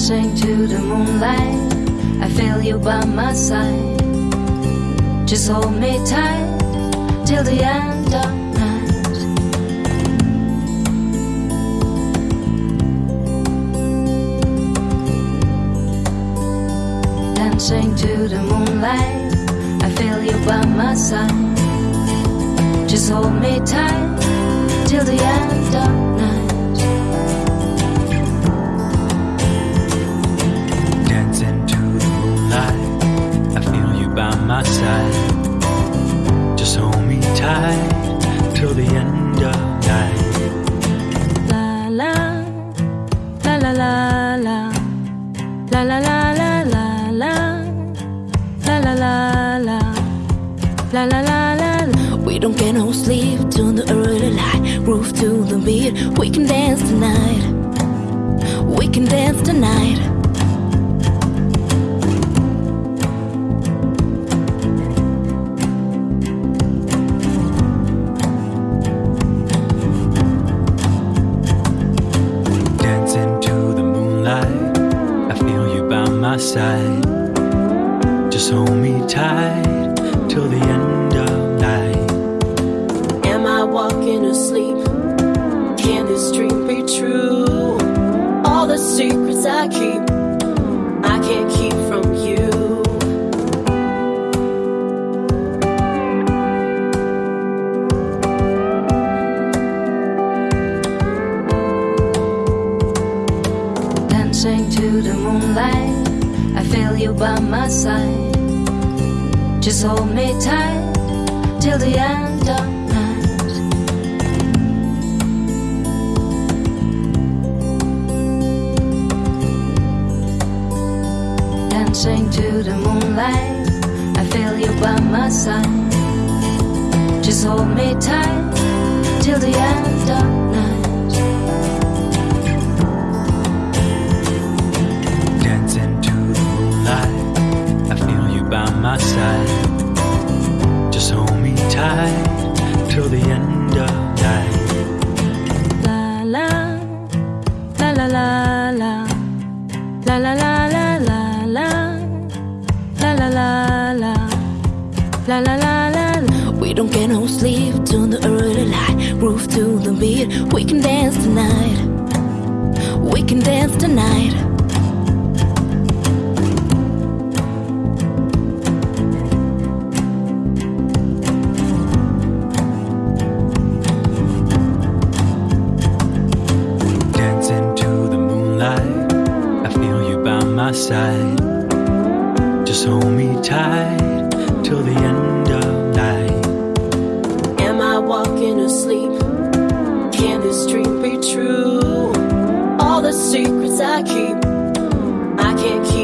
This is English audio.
Dancing to the moonlight, I feel you by my side. Just hold me tight till the end of night. Dancing to the moonlight, I feel you by my side. Just hold me tight till the end of night. my side. Just hold me tight till the end of night. La la, la la la la, la la la la la la, la la la la, la la la la. We don't get no sleep till the early light. Roof to the beat, we can dance tonight. We can dance tonight. My side. Just hold me tight till the end of night. Am I walking asleep? Can this dream be true? All the secrets I keep, I can't keep from you. Dancing to the moonlight I feel you by my side. Just hold me tight till the end of night. Dancing to the moonlight I feel you by my side. Just hold me tight till the end of night by my side. Just hold me tight till the end of my side. Just hold me tight till the end of night. Am I walking asleep? Can this dream be true? All the secrets I keep I can't keep,